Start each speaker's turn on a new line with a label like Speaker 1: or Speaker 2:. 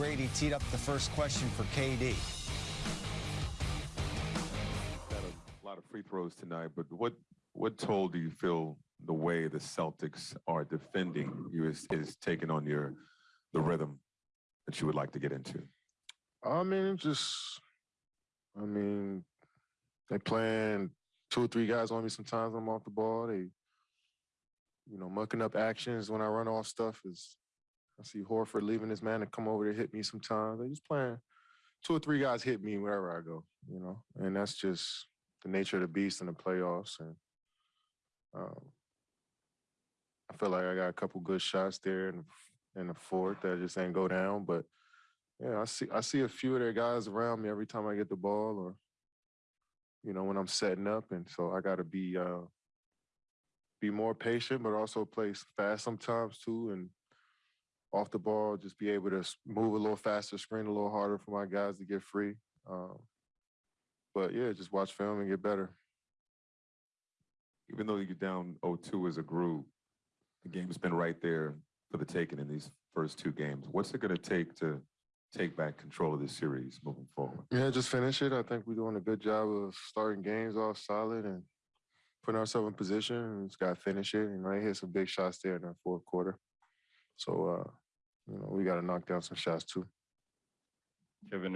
Speaker 1: Grady teed up the first question for KD.
Speaker 2: Got a lot of free throws tonight, but what what toll do you feel the way the Celtics are defending you is, is taking on your the rhythm that you would like to get into?
Speaker 3: I mean, just, I mean, they playing two or three guys on me sometimes when I'm off the ball. They, you know, mucking up actions when I run off stuff is, I see Horford leaving his man to come over to hit me sometimes. They just playing, two or three guys hit me wherever I go, you know, and that's just the nature of the beast in the playoffs. And um, I feel like I got a couple good shots there in, in the fourth that just ain't go down, but yeah, I see I see a few of their guys around me every time I get the ball or you know, when I'm setting up. And so I gotta be uh be more patient, but also play fast sometimes too. And off the ball, just be able to move a little faster, screen a little harder for my guys to get free. Um, but yeah, just watch film and get better.
Speaker 2: Even though you're down 0-2 as a group, the game's been right there for the taking in these first two games. What's it going to take to take back control of this series moving forward?
Speaker 3: Yeah, just finish it. I think we're doing a good job of starting games off solid and putting ourselves in position. And just got to finish it. You know, they hit some big shots there in the fourth quarter. So, uh, you know, we got to knock down some shots too.
Speaker 4: Kevin,